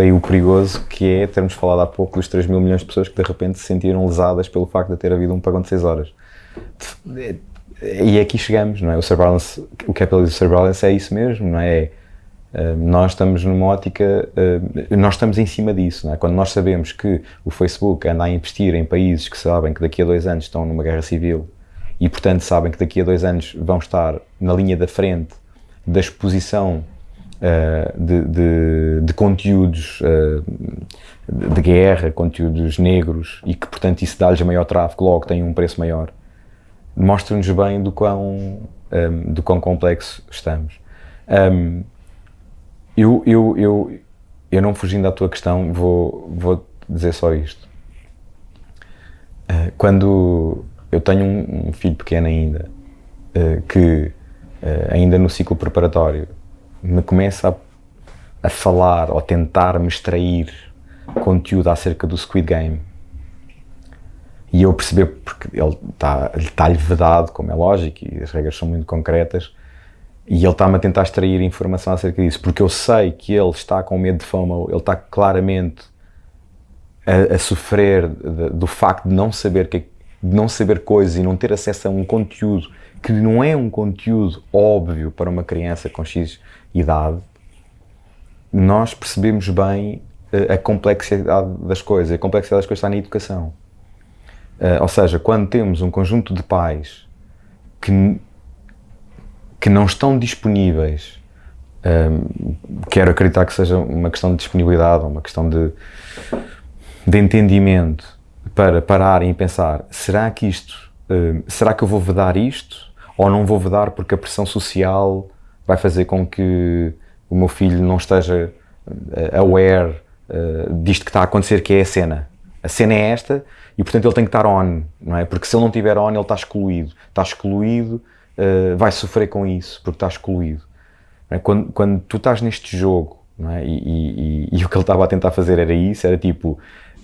daí o perigoso que é termos falado há pouco dos 3 mil milhões de pessoas que de repente se sentiram lesadas pelo facto de ter havido um pagão de 6 horas. E aqui chegamos, não é? O surveillance, o capitalism surveillance é isso mesmo, não é? Uh, nós estamos numa ótica, uh, nós estamos em cima disso, não é? Quando nós sabemos que o Facebook anda a investir em países que sabem que daqui a dois anos estão numa guerra civil e, portanto, sabem que daqui a dois anos vão estar na linha da frente da exposição de, de, de, conteúdos de guerra, conteúdos negros e que, portanto, isso dá-lhes maior tráfego, logo tem um preço maior mostra-nos bem do quão, um, do quão complexo estamos. Um, eu, eu, eu, eu não fugindo da tua questão, vou, vou dizer só isto. Uh, quando eu tenho um, filho pequeno ainda, que ainda no ciclo preparatório me começa a, a falar ou tentar me extrair conteúdo acerca do Squid Game, e eu perceber, porque ele está-lhe está vedado, como é lógico, e as regras são muito concretas, e ele está-me a tentar extrair informação acerca disso, porque eu sei que ele está com medo de fama, ele está claramente a, a sofrer de, do facto de não saber que, de não saber coisas e não ter acesso a um conteúdo que não é um conteúdo óbvio para uma criança com X idade, nós percebemos bem a, a complexidade das coisas. A complexidade das coisas está na educação. Uh, ou seja, quando temos um conjunto de pais que, que não estão disponíveis, um, quero acreditar que seja uma questão de disponibilidade, uma questão de, de entendimento, para pararem e pensar, será que isto, uh, será que eu vou vedar isto? Ou não vou vedar porque a pressão social vai fazer com que o meu filho não esteja uh, aware uh, disto que está a acontecer, que é a cena. A cena é esta e portanto ele tem que estar on, não é? Porque se ele não estiver on, ele está excluído. Está excluído, vai sofrer com isso, porque está excluído. É? Quando, quando tu estás neste jogo, é? E, e, e, e o que ele estava a tentar fazer era isso, era tipo,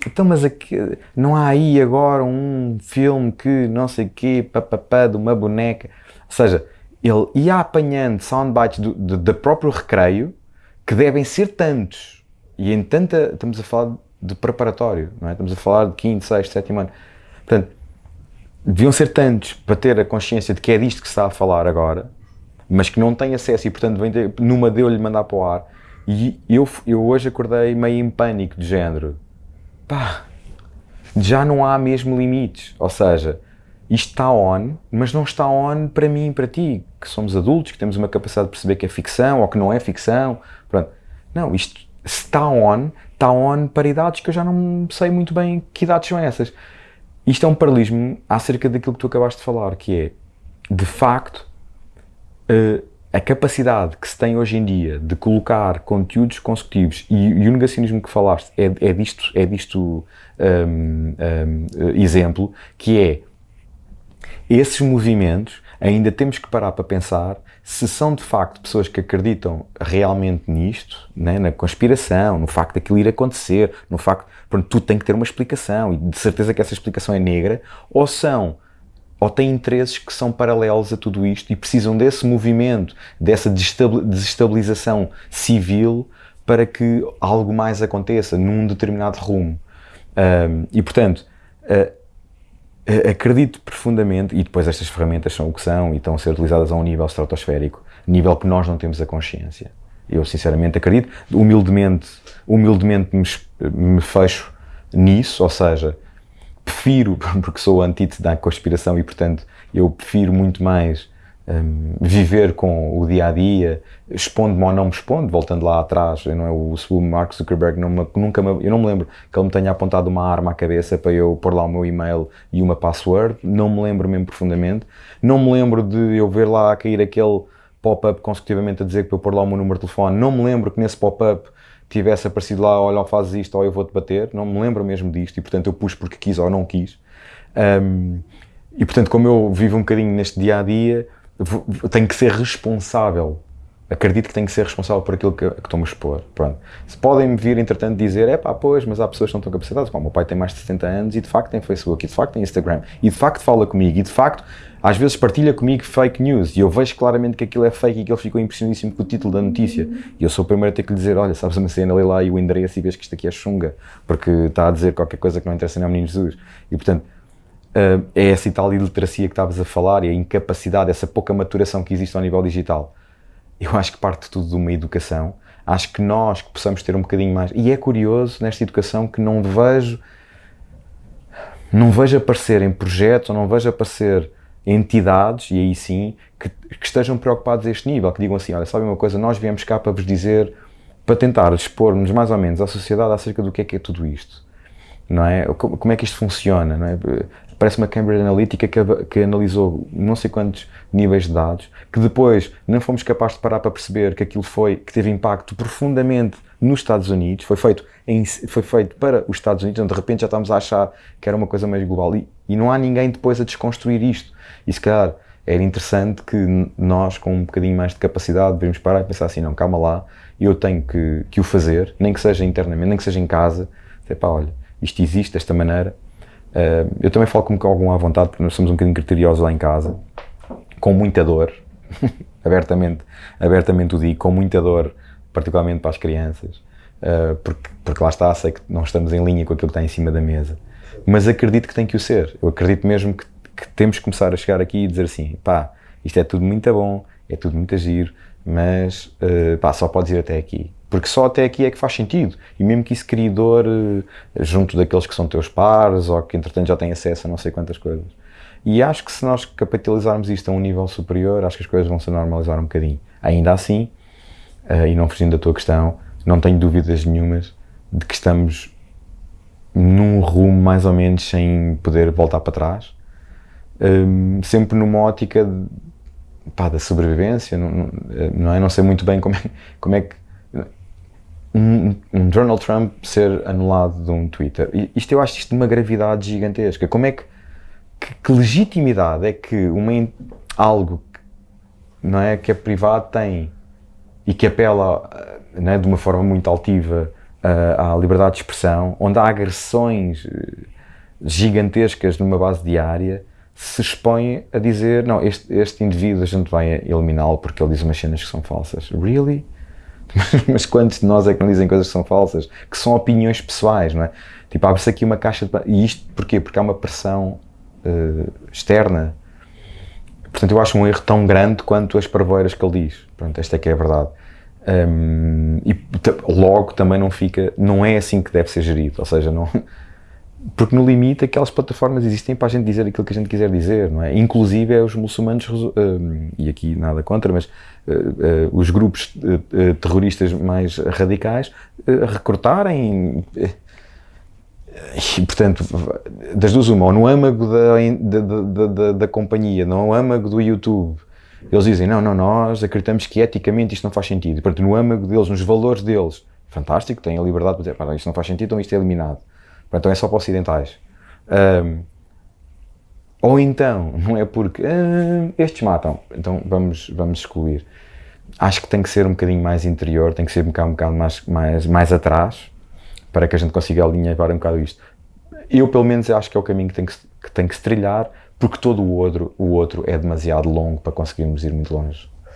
então mas aqui, não há aí agora um filme que não sei o quê, papapá, de uma boneca. Ou seja, ele ia apanhando soundbites do, do, do próprio recreio, que devem ser tantos, e em tanta, estamos a falar de preparatório, não é? Estamos a falar de quinto, sexto, sétimo ano. Portanto, deviam ser tantos para ter a consciência de que é disto que se está a falar agora, mas que não têm acesso e, portanto, vem numa deu-lhe mandar para o ar. E eu, eu hoje acordei meio em pânico de género. Pá, já não há mesmo limites. Ou seja, isto está on, mas não está on para mim e para ti, que somos adultos, que temos uma capacidade de perceber que é ficção ou que não é ficção. Pronto. Não, isto está on, está on para idades que eu já não sei muito bem que idades são essas. Isto é um paralelismo acerca daquilo que tu acabaste de falar, que é, de facto, uh, a capacidade que se tem hoje em dia de colocar conteúdos consecutivos e, e o negacionismo que falaste é, é disto, é disto um, um, exemplo, que é esses movimentos ainda temos que parar para pensar se são de facto pessoas que acreditam realmente nisto, né, na conspiração, no facto daquilo ir acontecer, no facto, pronto, tudo tem que ter uma explicação e de certeza que essa explicação é negra, ou são, ou têm interesses que são paralelos a tudo isto e precisam desse movimento, dessa desestabilização civil para que algo mais aconteça num determinado rumo. Um, e portanto, uh, acredito profundamente, e depois estas ferramentas são o que são e estão a ser utilizadas a um nível estratosférico, nível que nós não temos a consciência. Eu sinceramente acredito, humildemente, humildemente me, me fecho nisso, ou seja, prefiro, porque sou antítese da conspiração e portanto eu prefiro muito mais um, viver com o dia a dia, expondo-me ou não me expondo, voltando lá atrás, não é o, o Mark Zuckerberg não me, nunca me, eu não me lembro que ele me tenha apontado uma arma à cabeça para eu pôr lá o meu e-mail e uma password, não me lembro mesmo profundamente, não me lembro de eu ver lá cair aquele pop-up consecutivamente a dizer que para eu pôr lá o meu número de telefone, não me lembro que nesse pop-up tivesse aparecido lá, olha, fazes isto ou eu vou-te bater, não me lembro mesmo disto e portanto eu pus porque quis ou não quis. Um, e portanto, como eu vivo um bocadinho neste dia a dia, tenho que ser responsável acredito que tenho que ser responsável por aquilo que, que estou-me a expor. Pronto. Se podem-me vir, entretanto, dizer, é pá, pois, mas há pessoas que não estão capacitadas. O meu pai tem mais de 70 anos e de facto tem Facebook, e de facto tem Instagram, e de facto fala comigo, e de facto às vezes partilha comigo fake news e eu vejo claramente que aquilo é fake e que ele ficou impressionadíssimo com o título da notícia. E eu sou o primeiro a ter que lhe dizer: Olha, sabes uma cena, lê lá e o endereço e vês que isto aqui é chunga, porque está a dizer qualquer coisa que não interessa nem ao menino Jesus. E portanto, uh, é essa e tal iliteracia que estavas a falar e a incapacidade, essa pouca maturação que existe ao nível digital. Eu acho que parte tudo de uma educação. Acho que nós que possamos ter um bocadinho mais. E é curioso nesta educação que não vejo. Não vejo aparecer em projetos, ou não vejo aparecer entidades, e aí sim, que, que, estejam preocupados a este nível, que digam assim, olha, sabe uma coisa, nós viemos cá para vos dizer, para tentar expor-nos mais ou menos à sociedade acerca do que é que é tudo isto, não é? Como é que isto funciona, não é? Parece uma Cambridge Analytica que, que analisou não sei quantos níveis de dados, que depois não fomos capazes de parar para perceber que aquilo foi, que teve impacto profundamente nos Estados Unidos, foi feito, em, foi feito para os Estados Unidos, então de repente já estamos a achar que era uma coisa mais global e, e não há ninguém depois a desconstruir isto. E se calhar era interessante que nós, com um bocadinho mais de capacidade, deveríamos parar e pensar assim: não, calma lá, eu tenho que, que o fazer, nem que seja internamente, nem que seja em casa. Dizer, pá, olha, isto existe desta maneira. Uh, eu também falo com algum à vontade, porque nós somos um bocadinho criteriosos lá em casa, com muita dor, abertamente, abertamente o digo, com muita dor, particularmente para as crianças, uh, porque, porque lá está, sei que não estamos em linha com aquilo que está em cima da mesa. Mas acredito que tem que o ser. Eu acredito mesmo que que temos que começar a chegar aqui e dizer assim, pá, isto é tudo muito bom, é tudo muito giro, mas uh, pá, só podes ir até aqui. Porque só até aqui é que faz sentido. E mesmo que isso crie dor uh, junto daqueles que são teus pares ou que entretanto já têm acesso a não sei quantas coisas. E acho que se nós capitalizarmos isto a um nível superior, acho que as coisas vão se normalizar um bocadinho. Ainda assim, uh, e não fugindo da tua questão, não tenho dúvidas nenhumas de que estamos num rumo mais ou menos sem poder voltar para trás um, sempre numa ótica de, pá, da sobrevivência, não, não, é? Não sei muito bem como é, como é que um, um, Donald Trump ser anulado de um Twitter. Isto eu acho isto de uma gravidade gigantesca. Como é que, que, que legitimidade é que uma, algo não é, que é privado tem e que apela não é, de uma forma muito altiva à liberdade de expressão, onde há agressões eh, gigantescas numa base diária, se expõe a dizer: não, este, este indivíduo a gente vai eliminá-lo porque ele diz umas cenas que são falsas. Really? Mas quantos de nós é que não dizem coisas que são falsas? Que são opiniões pessoais, não é? Tipo, abre-se aqui uma caixa de. E isto porquê? Porque há uma pressão uh, externa. Portanto, eu acho um erro tão grande quanto as parvoeiras que ele diz. Pronto, esta é que é a verdade. Um, e logo também não fica. Não é assim que deve ser gerido. Ou seja, não porque no limite aquelas plataformas existem para a gente dizer aquilo que a gente quiser dizer, não é? Inclusive é os muçulmanos, uh, e aqui nada contra, mas uh, uh, os grupos terroristas mais radicais recrutarem. E, portanto, das duas uma, ou no âmago da, da, da, da, companhia, no âmago do YouTube, eles dizem, não, não, nós acreditamos que eticamente isto não faz sentido. Portanto, no âmago deles, nos valores deles, fantástico, têm a liberdade de dizer, isto não faz sentido, então isto é eliminado. Então é só para ocidentais. Um, ou então, não é porque estes matam, então vamos, vamos excluir. Acho que tem que ser um bocadinho mais interior, tem que ser um bocado, um bocado mais, mais, mais atrás, para que a gente consiga alinhar um bocado isto. Eu, pelo menos, acho que é o caminho que tem que, que, tem que se trilhar, porque todo o outro, o outro é demasiado longo para conseguirmos ir muito longe.